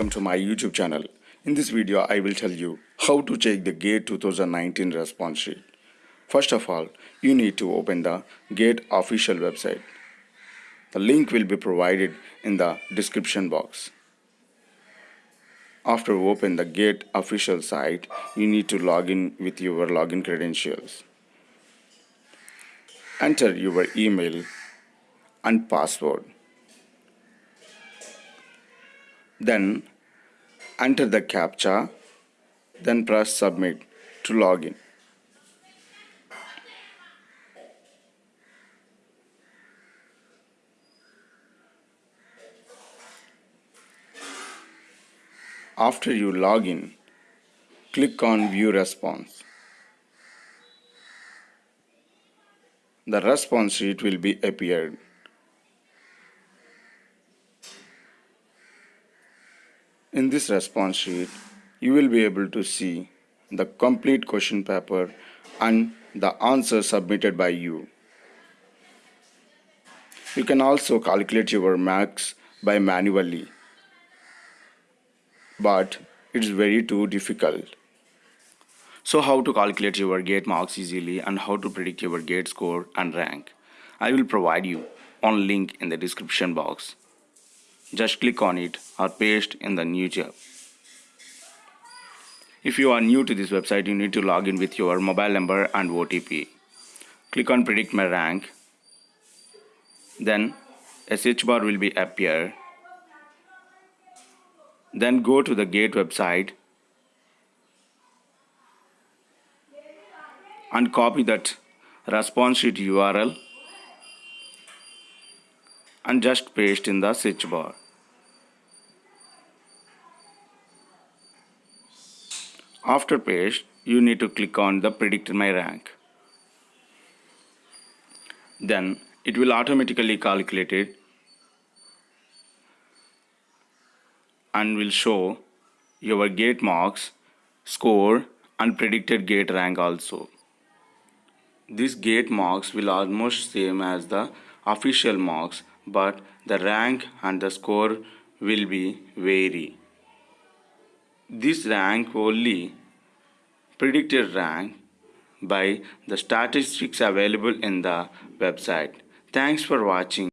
my YouTube channel. In this video, I will tell you how to check the GATE 2019 response sheet. First of all, you need to open the GATE official website. The link will be provided in the description box. After open the GATE official site, you need to log in with your login credentials. Enter your email and password. Then enter the CAPTCHA, then press submit to login. After you log in, click on view response. The response sheet will be appeared. In this response sheet, you will be able to see the complete question paper and the answer submitted by you. You can also calculate your marks by manually, but it's very too difficult. So how to calculate your gate marks easily and how to predict your gate score and rank. I will provide you on link in the description box. Just click on it or paste in the new tab. If you are new to this website, you need to log in with your mobile number and OTP. Click on predict my rank. Then a search bar will be appear. Then go to the gate website and copy that response sheet URL and just paste in the search bar. After paste, you need to click on the predict my rank. Then it will automatically calculate it and will show your gate marks, score and predicted gate rank also. These gate marks will almost same as the official marks but the rank and the score will be vary. This rank only predicted rank by the statistics available in the website. Thanks for watching.